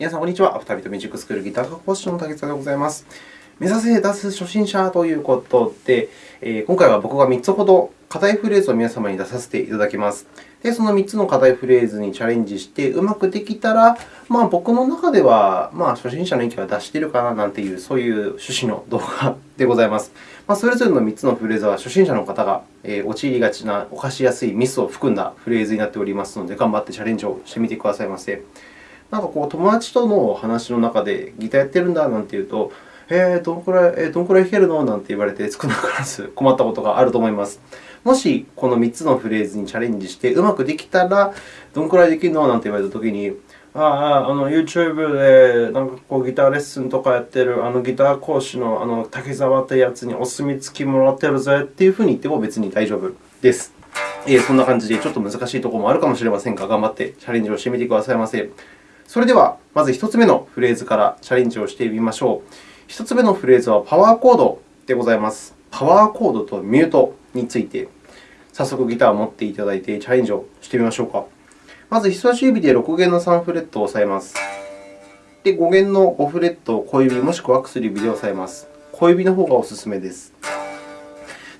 皆さん、こんにちは。アフタービートミュージックスクールギター科講師の竹塚でございます。目指せ脱初心者ということで、え、今回は僕が3つほど課題フレーズを皆様に出させていただきます。で、その3つの課題フレーズにチャレンジして、うまくできたら、まあ、僕の中では、まあ、初心者の域は脱しているかななんていう、そういう趣旨の動画でございます。まあ、それぞれの3つのフレーズは、初心者の方が陥りがちな、犯しやすいミスを含んだフレーズになっておりますので、頑張ってチャレンジをしてみてくださいませ。なんかこう、友達との話の中で、ギターやってるんだなんて言うと、えー、どのくらい、えー、どのくらい弾けるのなんて言われて、少なからず困ったことがあると思います。もし、この3つのフレーズにチャレンジして、うまくできたら、どのくらいできるのなんて言われたときに、ああ、あの YouTube でなんかこうギターレッスンとかやってるあのギター講師のあの竹澤ってやつにお墨付きもらってるぜっていうふうに言っても別に大丈夫です。えー、そんな感じでちょっと難しいところもあるかもしれませんが、頑張ってチャレンジをしてみてくださいませ。それでは、まず1つ目のフレーズからチャレンジをしてみましょう。1つ目のフレーズはパワーコードでございます。パワーコードとミュートについて、早速ギターを持っていただいてチャレンジをしてみましょうか。まず、人差し指で6弦の3フレットを押さえます。で、5弦の5フレットを小指もしくは薬指で押さえます。小指の方がおすすめです。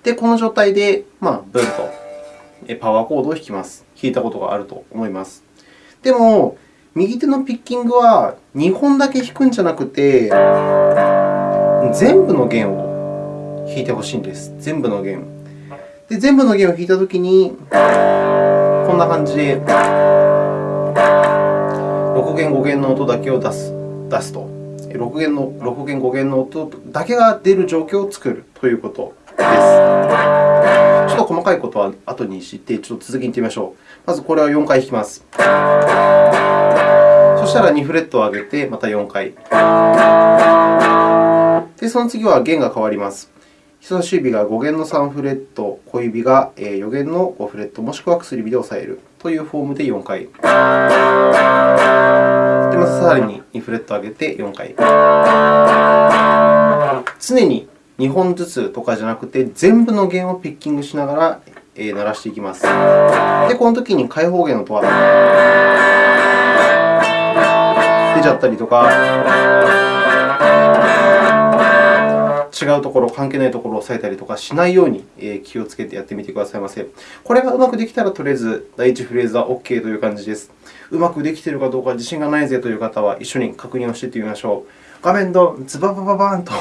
で、この状態で、まあ、ブンとパワーコードを弾きます。弾いたことがあると思います。でも、右手のピッキングは2本だけ弾くんじゃなくて、全部の弦を弾いてほしいんです。全部の弦。で、全部の弦を弾いたときに、こんな感じで、6弦、5弦の音だけを出す出すと。6弦の6弦、5弦の音だけが出る状況を作るということです。ちょっと細かいことは後にして、ちょっと続きにいってみましょう。まずこれは4回弾きます。そしたら2フレットを上げて、また4回。で、その次は弦が変わります。人差し指が5弦の3フレット、小指が4弦の5フレット、もしくは薬指で押さえるというフォームで4回。で、またさらに2フレットを上げて4回。常に2本ずつとかじゃなくて、全部の弦をピッキングしながら鳴らしていきます。で、このときに開放弦の音は出ちゃったりとか。違うところ、関係ないところを押さえたりとかしないように気をつけてやってみてくださいませ。これがうまくできたら、とりあえず第1フレーズは OK という感じです。うまくできているかどうか自信がないぜという方は、一緒に確認をしていってみましょう。画面のズババババーンと、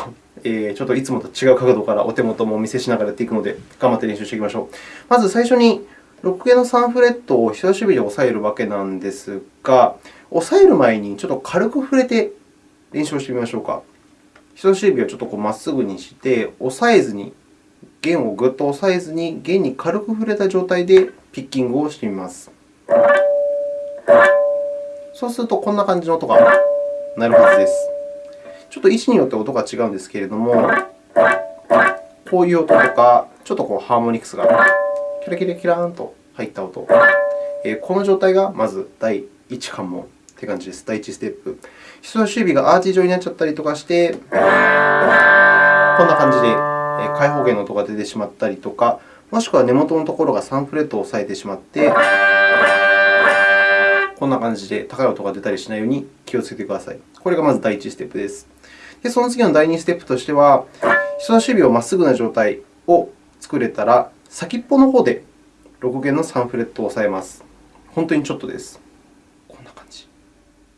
えちょっといつもと違う角度からお手元もお見せしながらやっていくので、頑張って練習していきましょう。まず最初に、6弦の3フレットを人差し指で押さえるわけなんですが、押さえる前にちょっと軽く触れて練習をしてみましょうか。人差し指をちょっとまっすぐにして、押さえずに、弦をぐっと押さえずに、弦に軽く触れた状態でピッキングをしてみます。そうすると、こんな感じの音が鳴るはずです。ちょっと位置によって音が違うんですけれども、こういう音とか、ちょっとこうハーモニクスがキラキラキラーンと入った音。この状態がまず第1関門という感じです。第1ステップ。人差し指がアーチ状になっちゃったりとかして、こんな感じで開放弦の音が出てしまったりとか、もしくは根元のところが3フレットを押さえてしまって、こんな感じで高い音が出たりしないように気をつけてください。これがまず第1ステップです。で、その次の第2ステップとしては、人差し指をまっすぐな状態を作れたら、先っぽの方で6弦の3フレットを押さえます。本当にちょっとです。こんな感じ、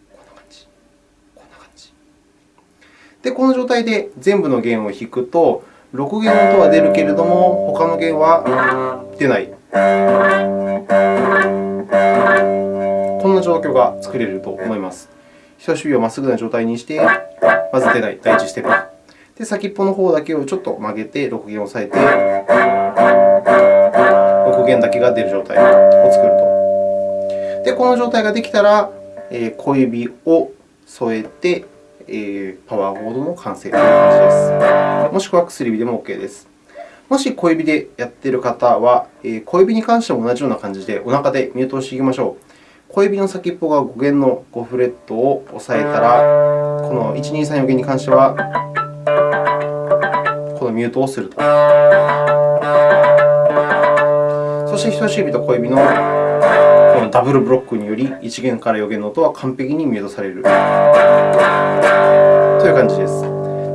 こんな感じ、こんな感じで、この状態で全部の弦を弾くと、6弦の音は出るけれども、他の弦は出ない。こんな状況が作れると思います。人差し指をまっすぐな状態にして、まず出ない、第1ステップ。で、先っぽの方だけをちょっと曲げて、6弦を押さえて、6弦だけが出る状態を作ると。で、この状態ができたら、小指を添えて、パワーボードの完成という感じです。もしくは薬指でも OK です。もし小指でやっている方は、小指に関しても同じような感じで、お腹でミュートをしていきましょう。小指の先っぽが5弦の5フレットを押さえたら、この1、2、3、4弦に関しては、このミュートをすると。そして人差し指と小指のこのダブルブロックにより1弦から4弦の音は完璧にミュートされるという感じです。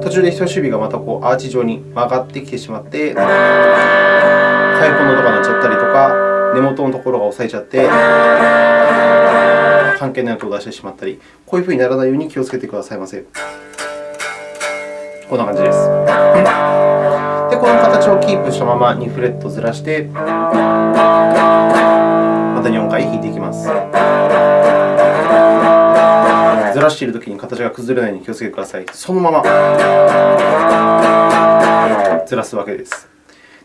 途中で人差し指がまたこうアーチ状に曲がってきてしまって、太鼓の音が鳴っちゃったりとか、根元のところが押さえちゃって、関係ない音を出してしまったり、こういうふうにならないように気をつけてくださいませ。こんな感じです。で、この形をキープしたまま2フレットずらして、また4回弾いていきます。ずらしているときに形が崩れないように気をつけてください。そのままずらすわけです。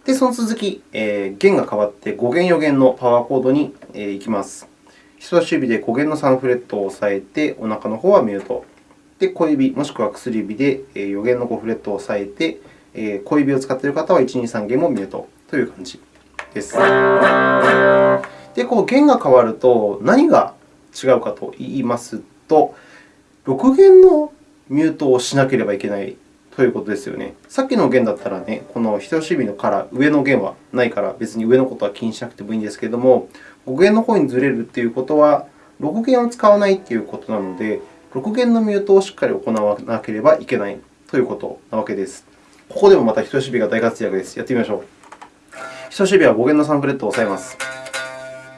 で、その続き、えー、弦が変わって5弦、4弦のパワーコードに行きます。人差し指で5弦の3フレットを押さえて、お腹の方はミュート。で、小指もしくは薬指で4弦の5フレットを押さえて、え小指を使っている方は1、2、3弦もミュートという感じです。で、こう弦が変わると何が違うかといいますと、6弦のミュートをしなければいけないということですよね。さっきの弦だったらね、この人差し指のから上の弦はないから、別に上のことは気にしなくてもいいんですけれども、5弦の方にずれるということは、6弦を使わないということなので、6弦のミュートをしっかり行わなければいけないということなわけです。ここでもまた人差し指が大活躍です。やってみましょう。人差し指は5弦の3フレットを押さえます。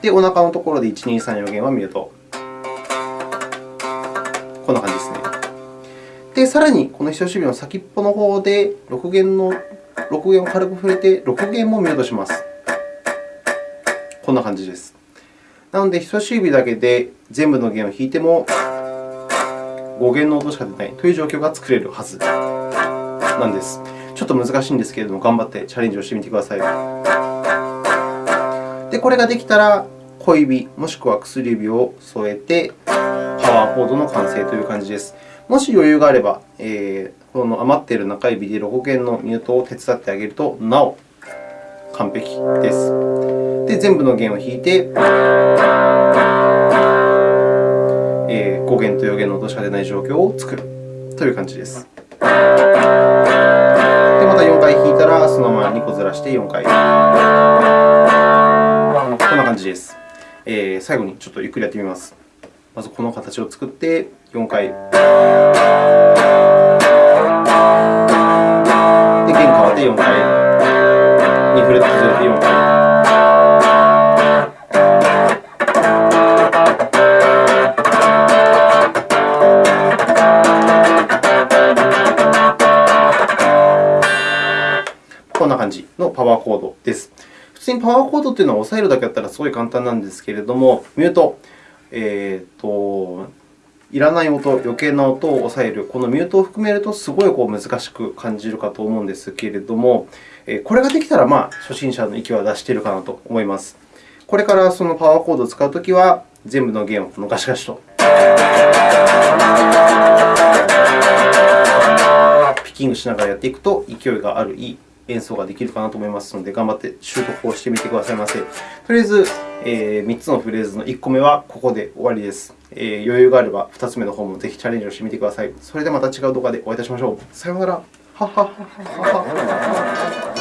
で、お腹のところで1、2、3、4弦はミュート。こんな感じですね。で、さらにこの人差し指の先っぽの方で6弦の6弦を軽く触れて6弦もミュートします。こんな感じです。なので、人差し指だけで全部の弦を弾いても5弦の音しか出ないという状況が作れるはずなんです。ちょっと難しいんですけれども、頑張ってチャレンジをしてみてください。で、これができたら、小指もしくは薬指を添えて、パワーコードの完成という感じです。もし余裕があれば、えー、この余っている中指で6弦のミュートを手伝ってあげると、なお完璧です。で、全部の弦を弾いて、5弦と4弦の音しか出ない状況を作るという感じです。らして4回。こんな感じです。えー、最後にちょっとゆっくりやってみます。まずこの形を作って4回。で、弦変わって4回。2フレットずれて4回。パワーコードです。普通にパワーコードというのは押さえるだけだったらすごい簡単なんですけれども、ミュート、えーと、いらない音、余計な音を抑える、このミュートを含めるとすごいこう難しく感じるかと思うんですけれども、これができたら、まあ、初心者の域は出しているかなと思います。これからそのパワーコードを使うときは、全部の弦をこのガシガシとピッキングしながらやっていくと、勢いがあるいい演奏ができるかなと思いますので、頑張って習得をしてみてくださいませ。とりあえず、えー、3つのフレーズの1個目はここで終わりです。えー、余裕があれば2つ目の方もぜひチャレンジをしてみてください。それではまた違う動画でお会いいたしましょう。さようなら。ははははは